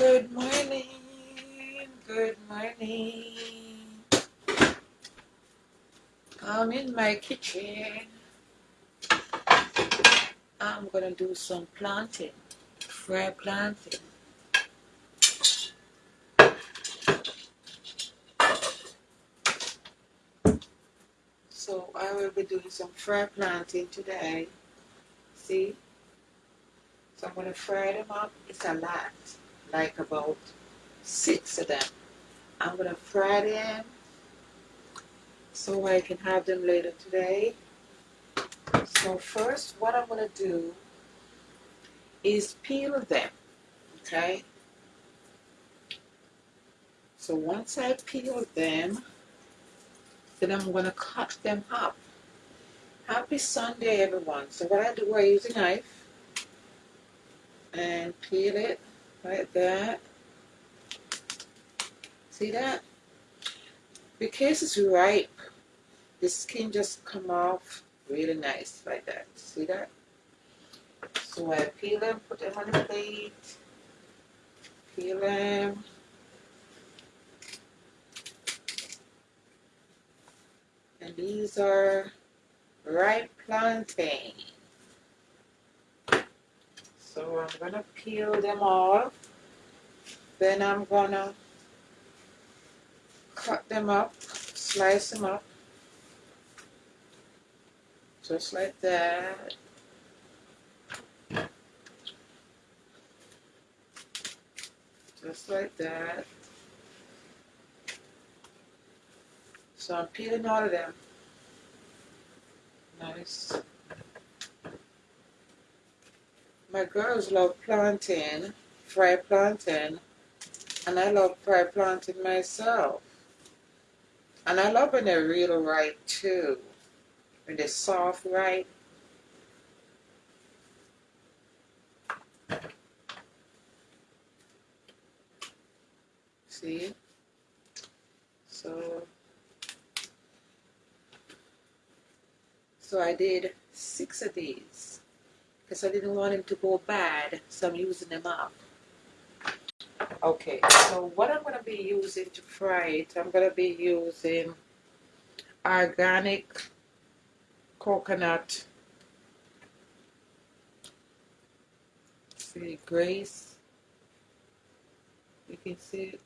Good morning. Good morning. I'm in my kitchen. I'm gonna do some plantain, fry plantain. So I will be doing some fry plantain today. See? So I'm gonna fry them up. It's a lot, like about six of them. I'm gonna fry them so I can have them later today. So first, what I'm gonna do is peel them, okay? So once I peel them, then I'm gonna cut them up. Happy Sunday, everyone. So what I do, I use a knife and peel it like that. See that? Because it's ripe, the skin just come off really nice like that. See that? So I peel them, put them on the plate, peel them. And these are ripe plantain. So I'm gonna peel them off. Then I'm gonna cut them up, slice them up. Just like that. Just like that. So I'm peeling all of them. Nice. My girls love plantain, fried plantain, and I love fried plantain myself. And I love when they're real ripe too. When they're soft ripe. See? So So I did six of these because I didn't want them to go bad, so I'm using them up. Okay, so what I'm going to be using to fry it, I'm going to be using organic coconut. See, Grace. You can see it.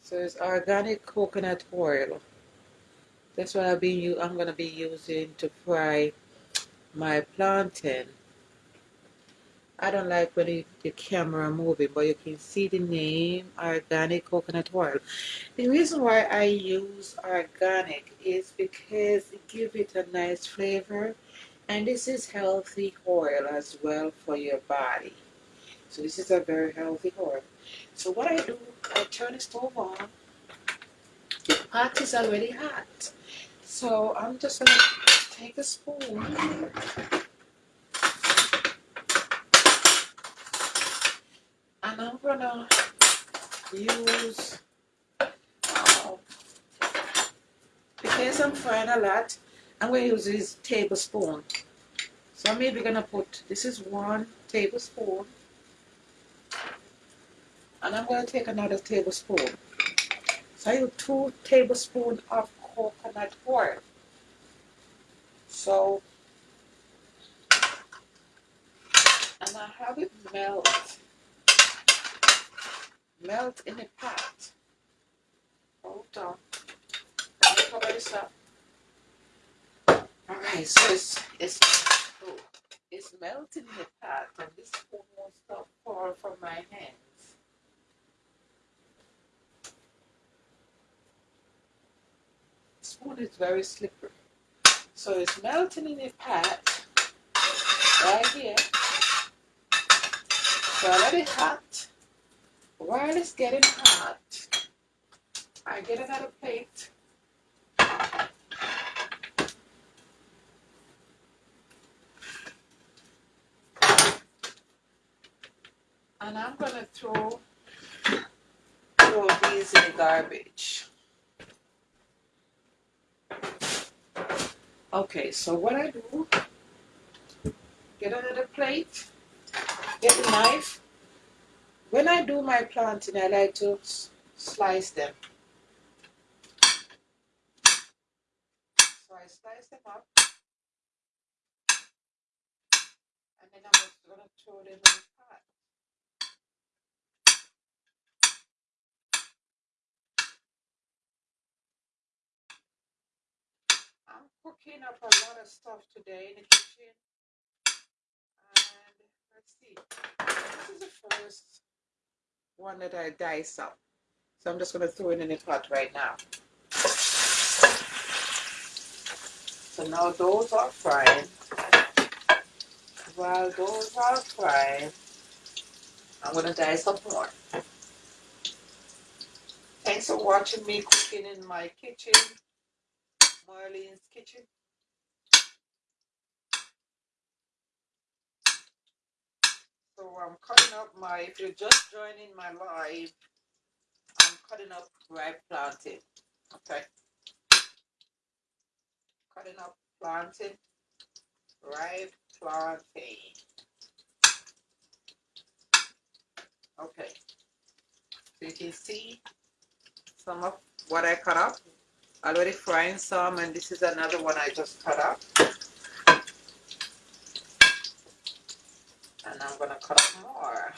So it's organic coconut oil. That's what I'll be, I'm going to be using to fry my plantain. I don't like when the, camera moving, but you can see the name, organic coconut oil. The reason why I use organic is because it gives it a nice flavor, and this is healthy oil as well for your body. So this is a very healthy oil. So what I do, I turn the stove on. The pot is already hot. So I'm just to take a spoon and I'm to use, uh, because I'm frying a lot, I'm to use this tablespoon. So I'm maybe going to put, this is one tablespoon, and I'm going to take another tablespoon. So I use two tablespoons of coconut oil. So, and I have it melt, melt in a pot. Hold on. Cover this up. Alright, so it's, it's, oh, it's melting in the pot and this spoon won't stop fall from my hands. spoon is very slippery. So it's melting in a pot right here. So I let it hot. While it's getting hot, I get another plate. And I'm going to throw, throw these in the garbage. Okay, so what I do, get another plate, get a knife, When I do my plantain, I like to slice them. So I slice them up. And then I'm just going to throw them in the pot. I'm cooking up a lot of stuff today in the kitchen. And let's see. This is the first one that I dice up. So I'm just going to throw it in the pot right now. So now those are frying. While those are frying, I'm going to dice up more. Thanks for watching me cooking in my kitchen, Marlene's kitchen. So I'm cutting up my, if you're just joining my live, I'm cutting up ripe plantain. Okay. Cutting up plantain, ripe plantain. Okay. So you can see some of what I cut up. Already frying some and this is another one I just cut up. and I'm gonna cut up more.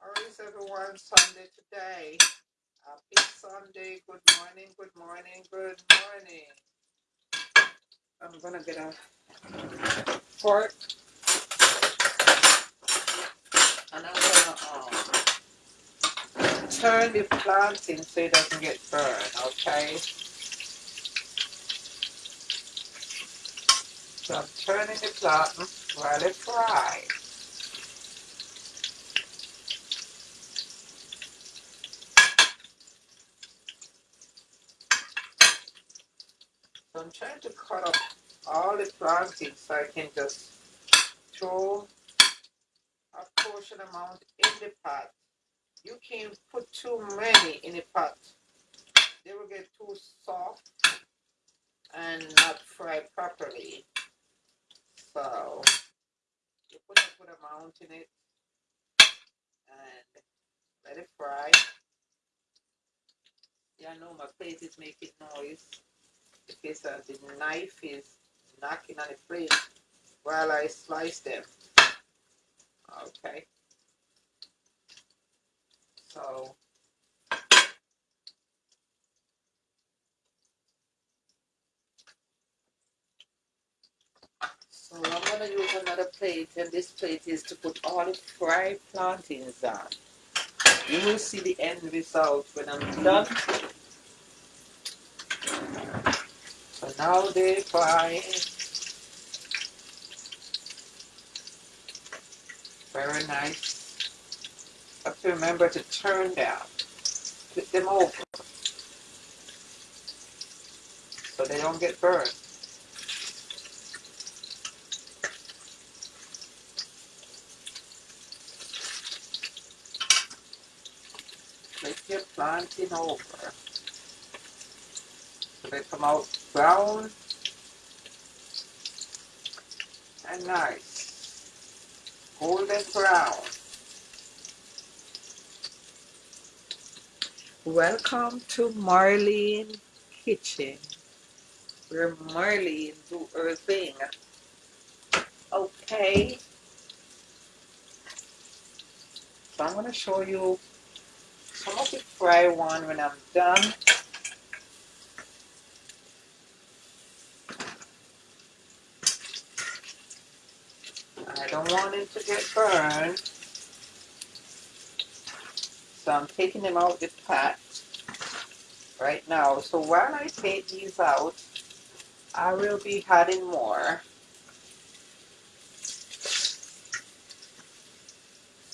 How is everyone Sunday today? Happy Sunday, good morning, good morning, good morning. I'm gonna get a fork and I'm gonna um, turn the plantain so it doesn't get burned, okay? So I'm turning the plantain while it fries. So I'm trying to cut up all the plantain so I can just throw amount in the pot you can put too many in a pot. They will get too soft and not fry properly. So you put a good amount in it and let it fry. Yeah, I know my plate is making noise because uh, the knife is knocking on the plate while I slice them. Okay. So So I'm going to use another plate and this plate is to put all the fried plantains on. You will see the end result when I'm done. So now they fry very nice. Have to remember to turn down. Flip them over so they don't get burned. Flip your plantain over so they come out brown and nice. Golden brown. Welcome to Marlene Kitchen, where Marlene do her thing. Okay. So I'm going to show you some of the fry one when I'm done. I don't want it to get burned. So I'm taking them out the pot right now. So while I take these out, I will be adding more.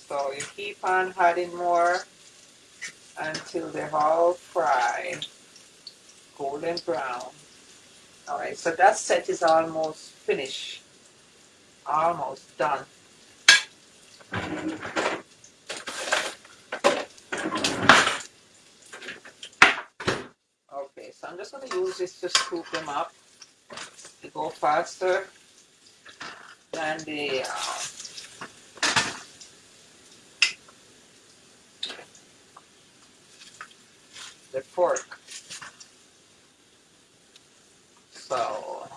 So you keep on adding more until they're all fried, golden brown. Alright, so that set is almost finished. Almost done. Okay, so I'm just going to use this to scoop them up to go faster than the uh, the fork. So,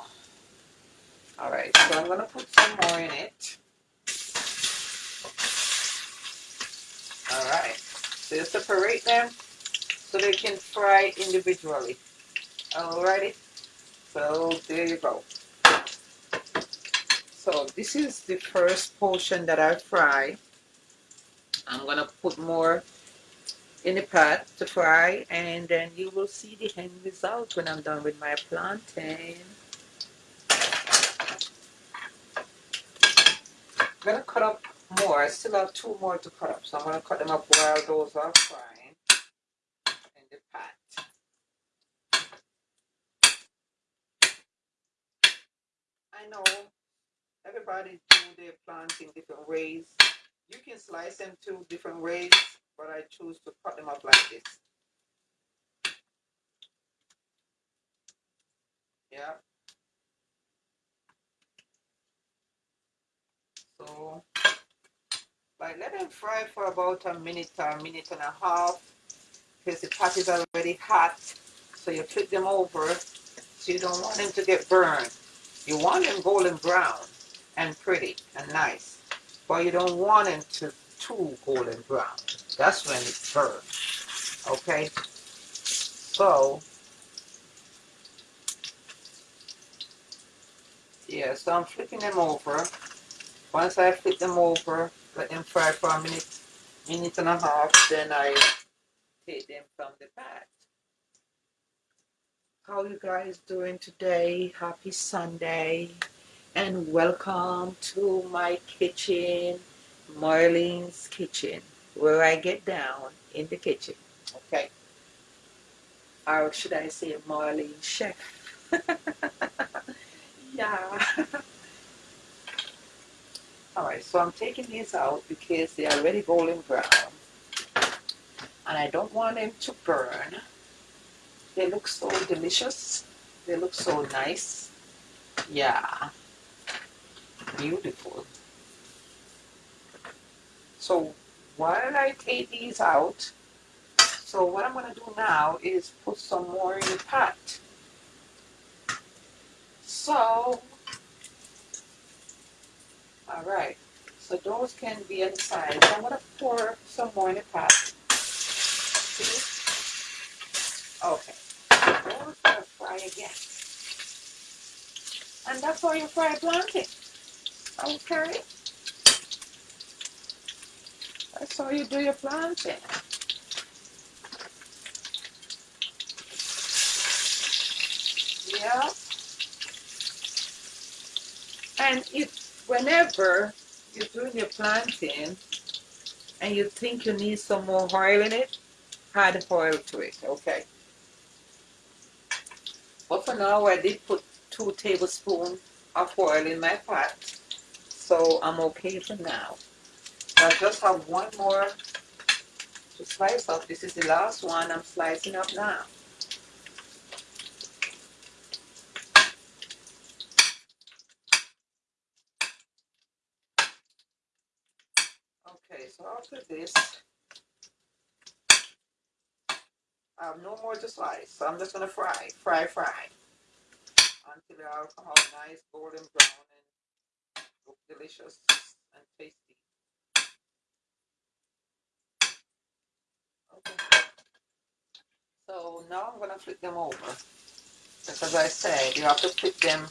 all right, so I'm gonna put some more in it. All right, so you separate them so they can fry individually. Alrighty, so there you go. So this is the first portion that I fry. I'm gonna put more in the pot to fry and then you will see the end result when I'm done with my plantain. I'm gonna cut up more. I still have two more to cut up, so I'm gonna cut them up while those are frying in the pot. I know everybody do their plantain different ways. You can slice them two different ways but I choose to cut them up like this. Yeah. So, like let them fry for about a minute or a minute and a half because the pot is already hot. So you flip them over so you don't want them to get burned. You want them golden brown and pretty and nice, but you don't want them to too golden brown. That's when it's burns. Okay? So, yeah, so I'm flipping them over. Once I flip them over, let them fry for a minute, minute and a half, then I take them from the pot. How you guys doing today? Happy Sunday and welcome to my kitchen, Marlene's Kitchen where I get down in the kitchen. Okay. Or should I say Marlene Chef? yeah. Alright, so I'm taking these out because they are already golden brown. And I don't want them to burn. They look so delicious. They look so nice. Yeah. Beautiful. So while I take these out, so what I'm going to do now is put some more in the pot. So, alright, so those can be inside. I'm to pour some more in the pot. See? Okay, those fry again. And that's how you fry plantain. Okay. That's how you do your plantain. Yeah. And if whenever you're doing your plantain and you think you need some more oil in it, add oil to it, okay? But for now, I did put two tablespoons of oil in my pot, so I'm okay for now. I just have one more to slice up. This is the last one I'm slicing up now. Okay, this, I have no more to slice. So I'm just going to fry, fry, fry until they all come nice golden brown and look delicious and tasty. Okay. So now I'm going to flip them over. Because as I said, you have to flip them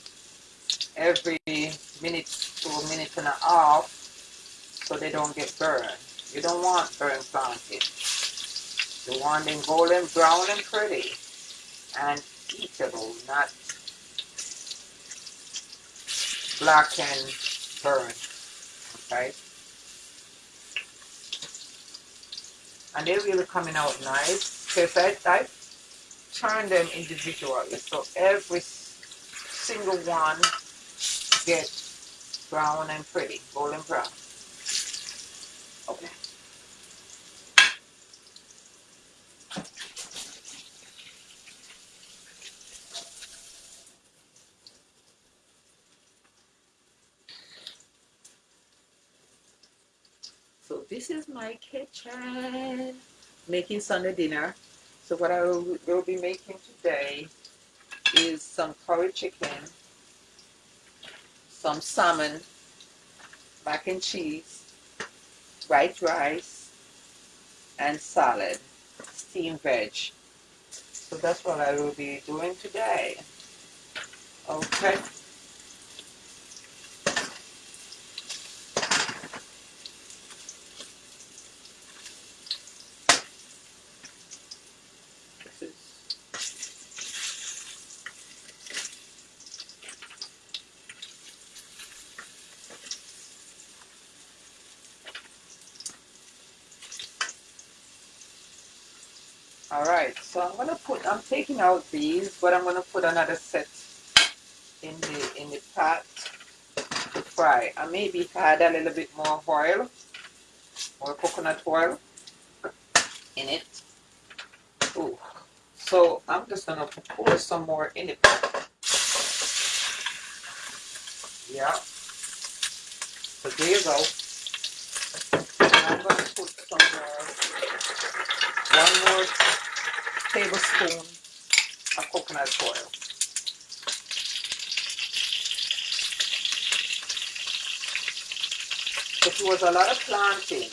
every minute to a minute and a half so they don't get burned. You don't want burnt plantain. You want them golden brown and pretty and eatable, not black and burned. Okay? And they're really coming out nice because I, I turn them individually. So every single one gets brown and pretty, golden brown. Okay. So this is my kitchen. Making Sunday dinner. So what I will, will be making today is some curry chicken, some salmon, mac and cheese, white rice, and salad, steamed veg. So that's what I will be doing today. Okay. All right, so I'm gonna put. I'm taking out these, but I'm gonna put another set in the in the pot to fry. I maybe add a little bit more oil, or coconut oil in it. Ooh. So I'm just gonna pour some more in it. Yeah. So there you go. And I'm gonna put some more, one more tablespoon of coconut oil. It was a lot of plantain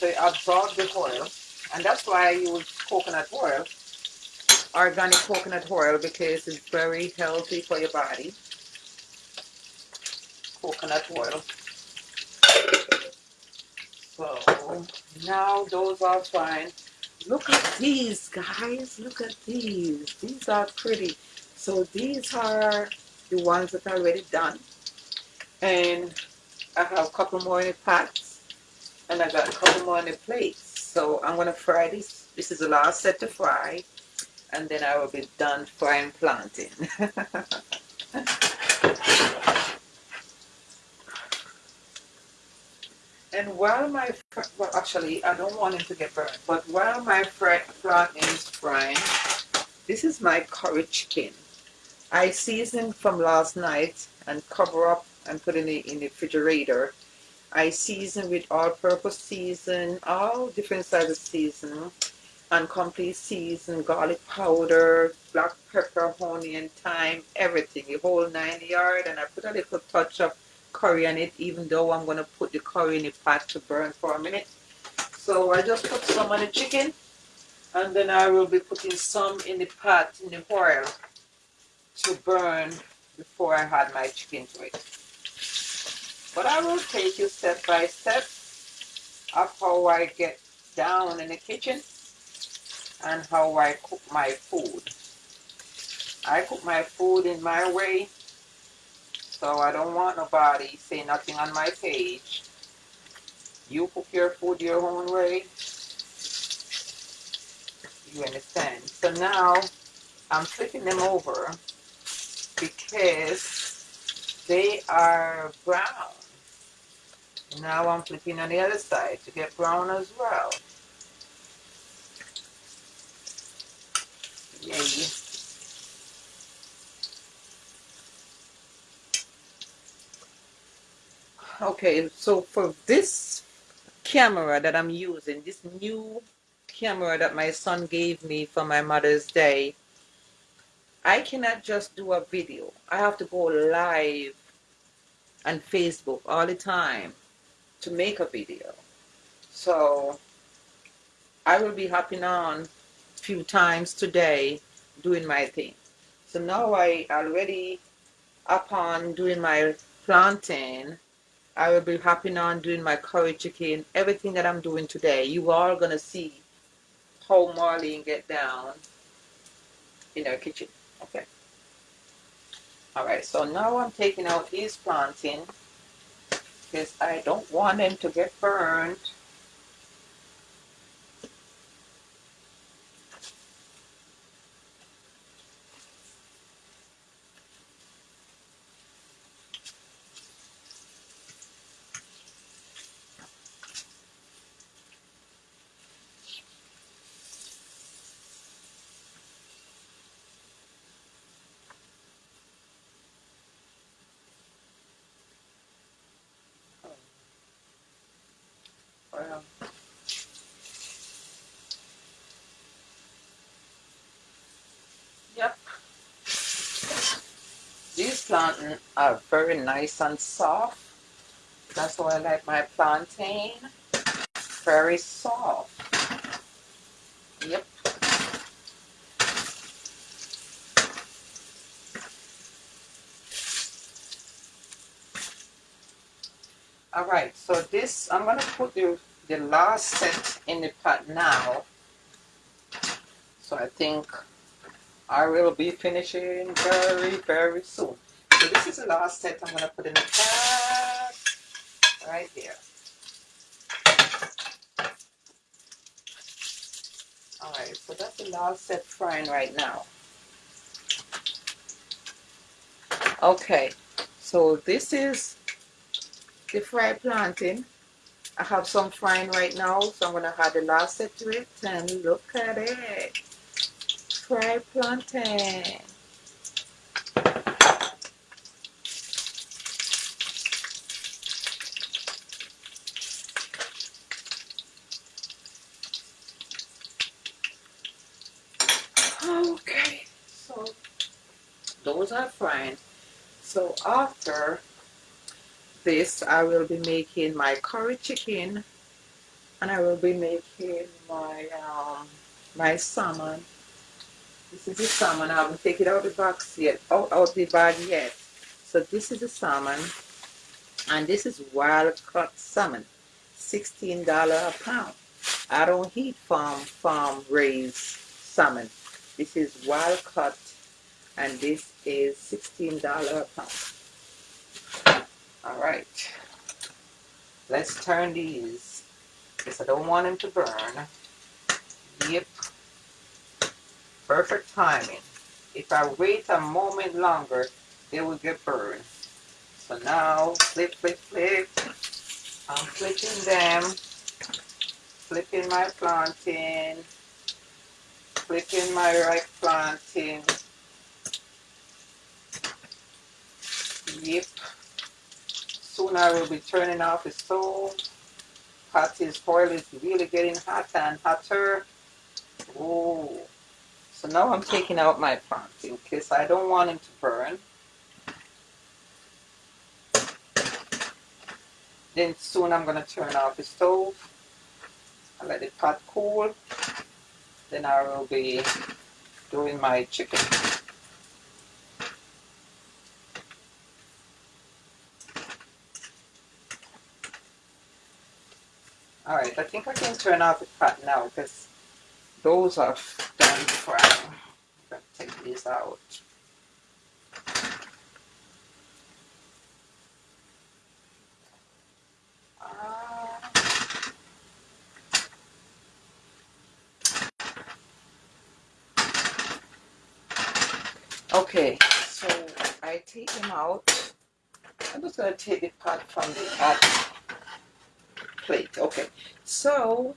to absorb the oil, and that's why I use coconut oil, organic coconut oil, because it's very healthy for your body. Coconut oil. So now those are fine. Look at these guys. Look at these. These are pretty. So these are the ones that are already done. And I have a couple more in the pots. And I got a couple more in the plates. So I'm going to fry this. This is the last set to fry. And then I will be done frying plantain. And while my, well actually I don't want it to get burned, but while my plantain is frying, this is my curry chicken. I seasoned from last night and cover up and put in the, in the refrigerator. I season with all-purpose season, all different sizes of season, and complete season, garlic powder, black pepper, honey, and thyme, everything, the whole nine yard. And I put a little touch of curry on it, even though I'm going to put the curry in the pot to burn for a minute. So I just put some on the chicken, and then I will be putting some in the pot in the oil to burn before I add my chicken to it. But I will take you step by step of how I get down in the kitchen and how I cook my food. I cook my food in my way so I don't want nobody say nothing on my page. You cook your food your own way. You understand? So now I'm flipping them over because they are brown. Now I'm flipping on the other side to get brown as well. Yay. Okay, so for this camera that I'm using, this new camera that my son gave me for my Mother's Day, I cannot just do a video. I have to go live on Facebook all the time to make a video. So I will be hopping on a few times today doing my thing. So now I already upon doing my plantain I will be hopping on doing my curry chicken, everything that I'm doing today. You are going to see how Marlene get down in her kitchen. Okay. All right, so now I'm taking out these plantain because I don't want them to get burned. Yep. These plantains are very nice and soft. That's why I like my plantain. Very soft. Yep. All right, so this, I'm gonna put the, the last set in the pot now. So I think I will be finishing very, very soon. So this is the last set I'm gonna put in the pot, right there. All right, so that's the last set frying right now. Okay, so this is the fried plantain. I have some frying right now, so I'm going to add the last set to it, and look at it. Fried plantain. Okay, so those are frying. So after this I will be making my curry chicken and I will be making my um, my salmon. This is the salmon. I haven't taken out the box yet out, out the bag yet. So this is the salmon and this is wild caught salmon $16 a pound. I don't eat farm farm raised salmon. This is wild caught and this is $16 a pound all right. Let's turn these because I don't want them to burn. Yep. Perfect timing. If I wait a moment longer, they will get burned. So now, flip, flip, flip. I'm flipping them. Flipping my plantain. Flipping my right plantain. Yep soon I will be turning off the stove. Hot his oil is really getting hotter and hotter. Oh, so now I'm taking out my plantain because I don't want him to burn. Then soon I'm going to turn off the stove and let the pot cool. Then I will be doing my chicken. Alright, I think I can turn off the pot now because those are done frying. I'm going to take these out. Uh, okay, so I take them out. I'm just going to take the pot from the pot plate. Okay, so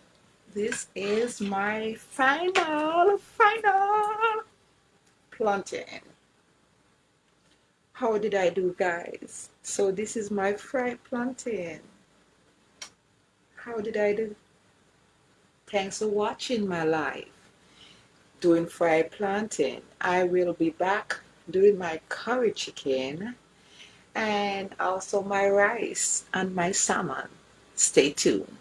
this is my final, final plantain. How did I do, guys? So this is my fried plantain. How did I do? Thanks for watching my life doing fried plantain. I will be back doing my curry chicken and also my rice and my salmon. Stay tuned.